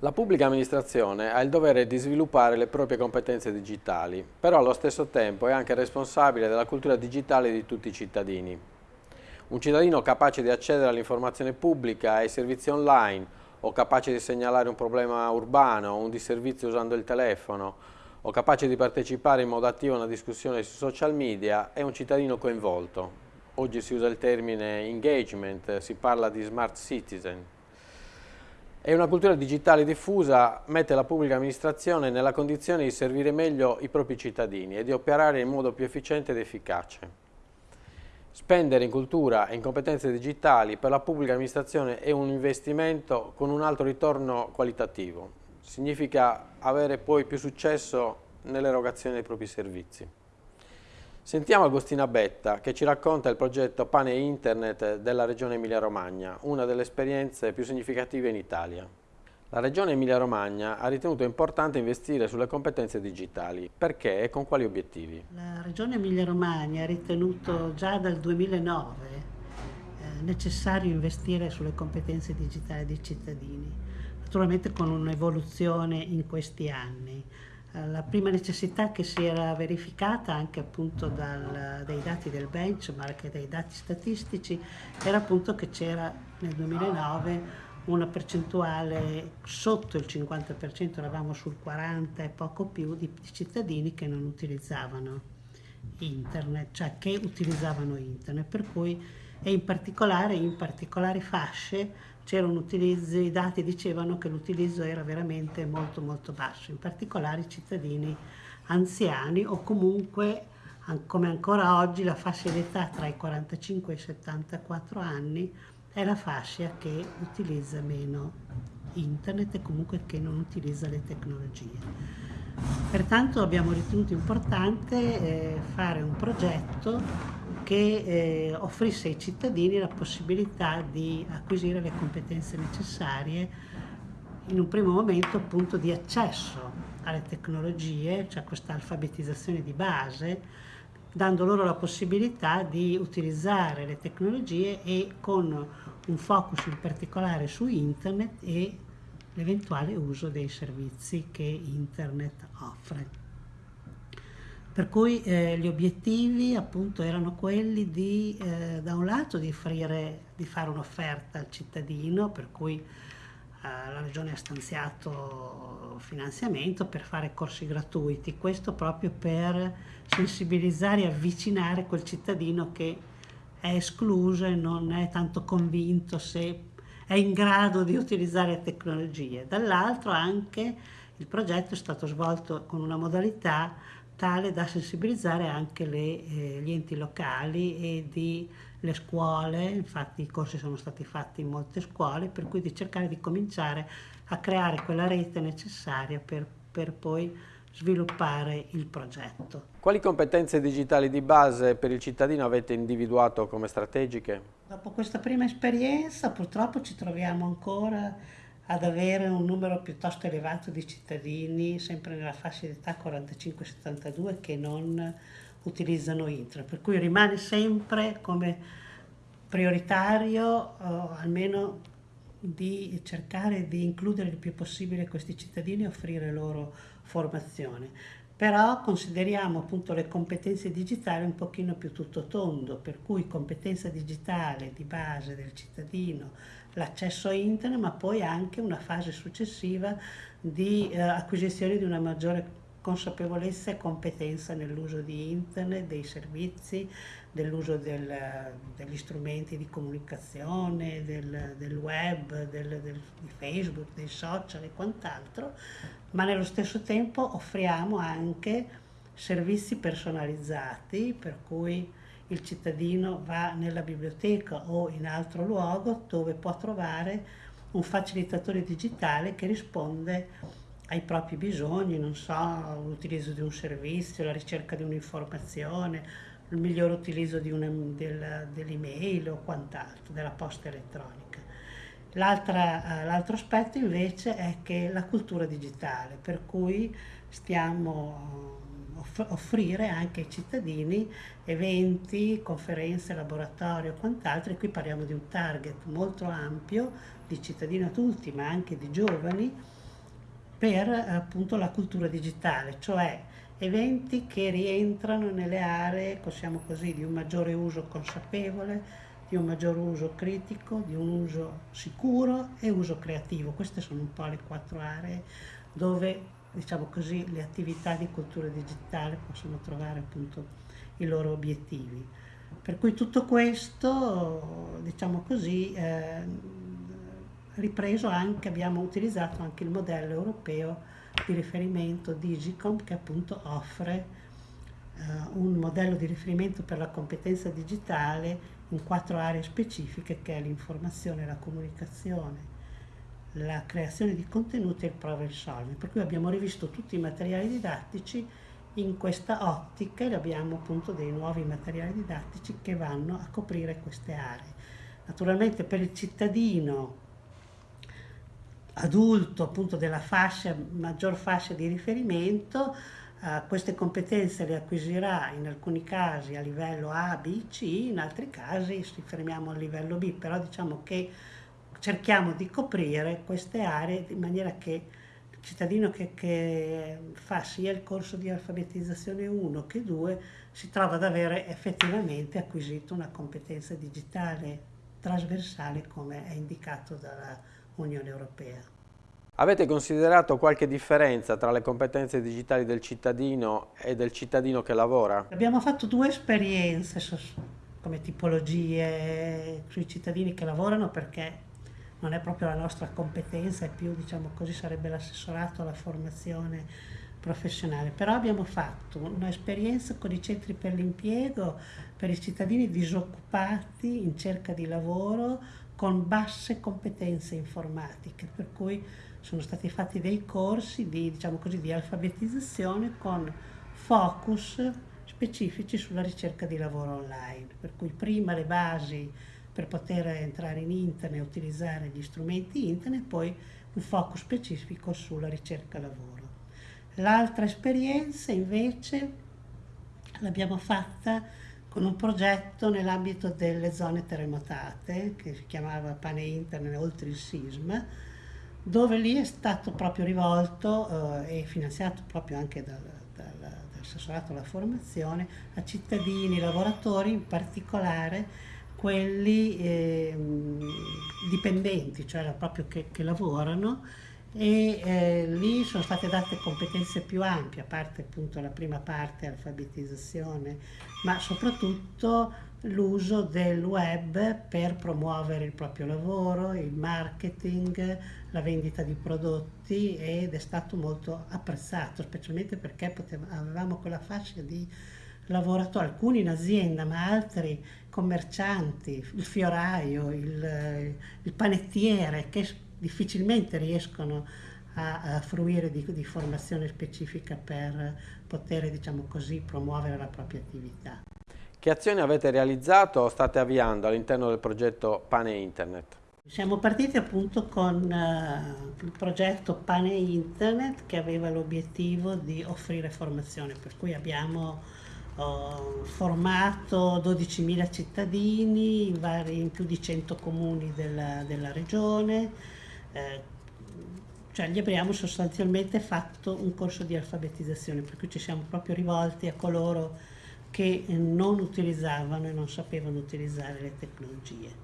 La pubblica amministrazione ha il dovere di sviluppare le proprie competenze digitali, però allo stesso tempo è anche responsabile della cultura digitale di tutti i cittadini. Un cittadino capace di accedere all'informazione pubblica e ai servizi online o capace di segnalare un problema urbano o un disservizio usando il telefono o capace di partecipare in modo attivo a una discussione sui social media è un cittadino coinvolto. Oggi si usa il termine engagement, si parla di smart citizen. E una cultura digitale diffusa mette la pubblica amministrazione nella condizione di servire meglio i propri cittadini e di operare in modo più efficiente ed efficace. Spendere in cultura e in competenze digitali per la pubblica amministrazione è un investimento con un alto ritorno qualitativo. Significa avere poi più successo nell'erogazione dei propri servizi. Sentiamo Agostina Betta che ci racconta il progetto Pane Internet della Regione Emilia-Romagna, una delle esperienze più significative in Italia. La Regione Emilia-Romagna ha ritenuto importante investire sulle competenze digitali. Perché e con quali obiettivi? La Regione Emilia-Romagna ha ritenuto già dal 2009 eh, necessario investire sulle competenze digitali dei cittadini, naturalmente con un'evoluzione in questi anni. Eh, la prima necessità che si era verificata anche appunto dal, dai dati del benchmark e dai dati statistici era appunto che c'era nel 2009 una percentuale sotto il 50%, eravamo sul 40% e poco più di cittadini che non utilizzavano internet, cioè che utilizzavano internet, per cui e in particolare in particolari fasce c'erano utilizzi, i dati dicevano che l'utilizzo era veramente molto molto basso, in particolare i cittadini anziani o comunque come ancora oggi la fascia d'età tra i 45 e i 74 anni è la fascia che utilizza meno internet e comunque che non utilizza le tecnologie. Pertanto abbiamo ritenuto importante eh, fare un progetto che eh, offrisse ai cittadini la possibilità di acquisire le competenze necessarie in un primo momento appunto di accesso alle tecnologie, cioè questa alfabetizzazione di base, dando loro la possibilità di utilizzare le tecnologie e con un focus in particolare su internet e l'eventuale uso dei servizi che internet offre. Per cui eh, gli obiettivi appunto erano quelli di, eh, da un lato, di, offrire, di fare un'offerta al cittadino, per cui eh, la Regione ha stanziato finanziamento per fare corsi gratuiti, questo proprio per sensibilizzare e avvicinare quel cittadino che è escluso e non è tanto convinto se è in grado di utilizzare tecnologie. Dall'altro anche il progetto è stato svolto con una modalità tale da sensibilizzare anche le, eh, gli enti locali e di, le scuole, infatti i corsi sono stati fatti in molte scuole, per cui di cercare di cominciare a creare quella rete necessaria per, per poi sviluppare il progetto. Quali competenze digitali di base per il cittadino avete individuato come strategiche? Dopo questa prima esperienza purtroppo ci troviamo ancora ad avere un numero piuttosto elevato di cittadini, sempre nella fascia d'età 45-72, che non utilizzano internet, per cui rimane sempre come prioritario eh, almeno di cercare di includere il più possibile questi cittadini e offrire loro formazione. Però consideriamo appunto le competenze digitali un pochino più tutto tondo, per cui competenza digitale di base del cittadino, l'accesso a internet, ma poi anche una fase successiva di eh, acquisizione di una maggiore consapevolezza e competenza nell'uso di internet, dei servizi, dell'uso del, degli strumenti di comunicazione, del, del web, del, di Facebook, dei social e quant'altro, ma nello stesso tempo offriamo anche servizi personalizzati, per cui il cittadino va nella biblioteca o in altro luogo dove può trovare un facilitatore digitale che risponde ai propri bisogni, non so, l'utilizzo di un servizio, la ricerca di un'informazione, il miglior utilizzo del, dell'email o quant'altro, della posta elettronica. Eh, l'altro aspetto invece è che la cultura digitale, per cui stiamo off offrire anche ai cittadini eventi, conferenze, laboratori o quant'altro, e qui parliamo di un target molto ampio di cittadini adulti ma anche di giovani, per appunto la cultura digitale, cioè eventi che rientrano nelle aree, possiamo così, di un maggiore uso consapevole, di un maggior uso critico, di un uso sicuro e uso creativo. Queste sono un po' le quattro aree dove diciamo così, le attività di cultura digitale possono trovare appunto i loro obiettivi. Per cui tutto questo, diciamo così, eh, ripreso anche, abbiamo utilizzato anche il modello europeo di riferimento Digicom che appunto offre eh, un modello di riferimento per la competenza digitale in quattro aree specifiche che è l'informazione, la comunicazione, la creazione di contenuti e il problem solving. Per cui abbiamo rivisto tutti i materiali didattici in questa ottica e abbiamo appunto dei nuovi materiali didattici che vanno a coprire queste aree. Naturalmente per il cittadino adulto appunto della fascia, maggior fascia di riferimento, eh, queste competenze le acquisirà in alcuni casi a livello A, B, C, in altri casi ci fermiamo a livello B, però diciamo che cerchiamo di coprire queste aree in maniera che il cittadino che, che fa sia il corso di alfabetizzazione 1 che 2 si trova ad avere effettivamente acquisito una competenza digitale trasversale come è indicato dalla Unione Europea. Avete considerato qualche differenza tra le competenze digitali del cittadino e del cittadino che lavora? Abbiamo fatto due esperienze come tipologie sui cittadini che lavorano perché non è proprio la nostra competenza, è più diciamo così sarebbe l'assessorato alla formazione professionale, però abbiamo fatto un'esperienza con i centri per l'impiego per i cittadini disoccupati in cerca di lavoro con basse competenze informatiche, per cui sono stati fatti dei corsi di, diciamo così, di alfabetizzazione con focus specifici sulla ricerca di lavoro online, per cui prima le basi per poter entrare in internet utilizzare gli strumenti internet, poi un focus specifico sulla ricerca lavoro. L'altra esperienza invece l'abbiamo fatta con un progetto nell'ambito delle zone terremotate che si chiamava Pane Internet oltre il sisma, dove lì è stato proprio rivolto eh, e finanziato proprio anche dal, dal, dall'assessorato alla formazione a cittadini, lavoratori, in particolare quelli eh, dipendenti, cioè proprio che, che lavorano e eh, lì sono state date competenze più ampie, a parte appunto la prima parte, alfabetizzazione, ma soprattutto l'uso del web per promuovere il proprio lavoro, il marketing, la vendita di prodotti ed è stato molto apprezzato, specialmente perché poteva, avevamo quella fascia di lavoratori, alcuni in azienda, ma altri commercianti, il fioraio, il, il panettiere, che difficilmente riescono a, a fruire di, di, formazione specifica per poter, diciamo così, promuovere la propria attività. Che azioni avete realizzato o state avviando all'interno del progetto Pane Internet? Siamo partiti appunto con uh, il progetto Pane Internet che aveva l'obiettivo di offrire formazione, per cui abbiamo uh, formato 12.000 cittadini in, vari, in, più di 100 comuni della, della regione, eh, cioè gli abbiamo sostanzialmente fatto un corso di alfabetizzazione, per cui ci siamo proprio rivolti a coloro che non utilizzavano e non sapevano utilizzare le tecnologie.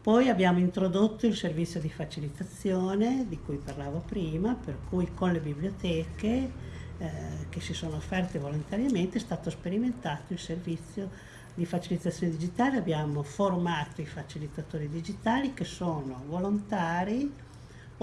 Poi abbiamo introdotto il servizio di facilitazione di cui parlavo prima, per cui con le biblioteche eh, che si sono offerte volontariamente è stato sperimentato il servizio di facilitazione digitale. Abbiamo formato i facilitatori digitali che sono volontari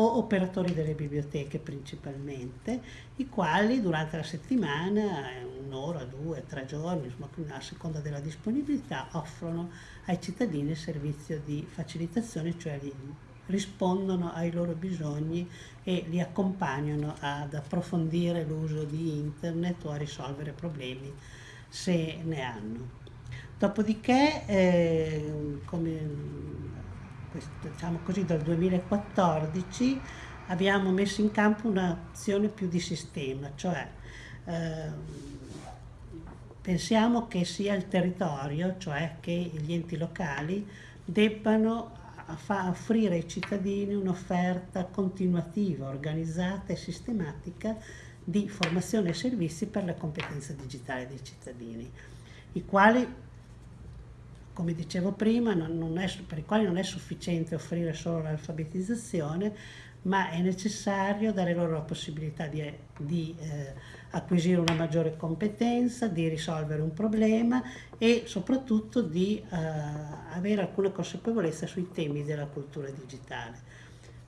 o operatori delle biblioteche principalmente, i quali durante la settimana, un'ora, due, tre giorni, insomma, a seconda della disponibilità, offrono ai cittadini il servizio di facilitazione, cioè li rispondono ai loro bisogni e li accompagnano ad approfondire l'uso di internet o a risolvere problemi se ne hanno. Dopodiché, eh, come diciamo così, dal 2014 abbiamo messo in campo un'azione più di sistema, cioè eh, pensiamo che sia il territorio, cioè che gli enti locali debbano offrire ai cittadini un'offerta continuativa, organizzata e sistematica di formazione e servizi per le competenze digitali dei cittadini, i quali, come dicevo prima, è, per i quali non è sufficiente offrire solo l'alfabetizzazione, ma è necessario dare loro la possibilità di, di eh, acquisire una maggiore competenza, di risolvere un problema e soprattutto di eh, avere alcuna consapevolezza sui temi della cultura digitale.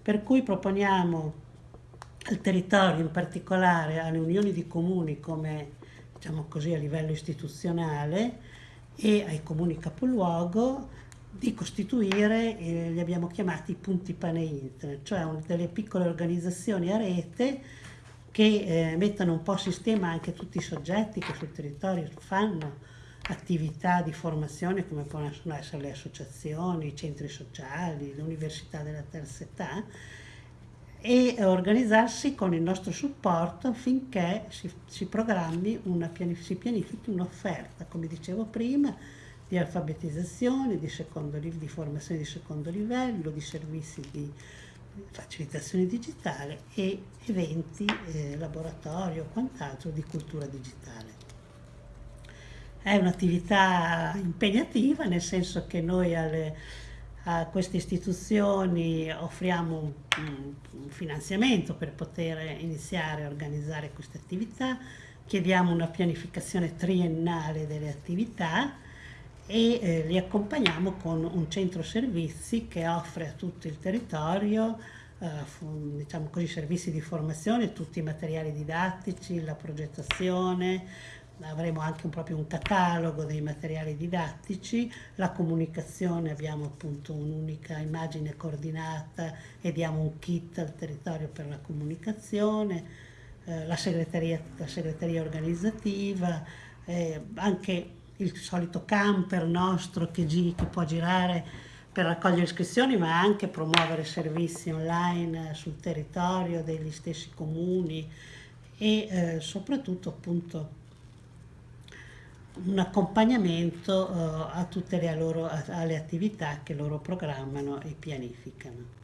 Per cui proponiamo al territorio, in particolare alle unioni di comuni come diciamo così a livello istituzionale e ai comuni capoluogo di costituire, eh, li abbiamo chiamati punti pane internet, cioè delle piccole organizzazioni a rete che eh, mettano un po' a sistema anche tutti i soggetti che sul territorio fanno attività di formazione come possono essere le associazioni, i centri sociali, l'università della terza età e organizzarsi con il nostro supporto affinché si, si programmi, una, si pianifichi un'offerta, come dicevo prima, di alfabetizzazione, di, secondo, di formazione di secondo livello, di servizi di facilitazione digitale e eventi, eh, laboratorio o quant'altro di cultura digitale. È un'attività impegnativa nel senso che noi alle, a queste istituzioni offriamo un, finanziamento per poter iniziare a organizzare queste attività, chiediamo una pianificazione triennale delle attività e eh, li accompagniamo con un centro servizi che offre a tutto il territorio eh, diciamo così, servizi di formazione, tutti i materiali didattici, la progettazione, avremo anche un, proprio un catalogo dei materiali didattici, la comunicazione abbiamo appunto un'unica immagine coordinata e diamo un kit al territorio per la comunicazione, eh, la, segreteria, la segreteria organizzativa, eh, anche il solito camper nostro che, gi che può girare per raccogliere iscrizioni ma anche promuovere servizi online sul territorio degli stessi comuni e eh, soprattutto appunto un accompagnamento uh, a tutte le loro, alle attività che loro programmano e pianificano.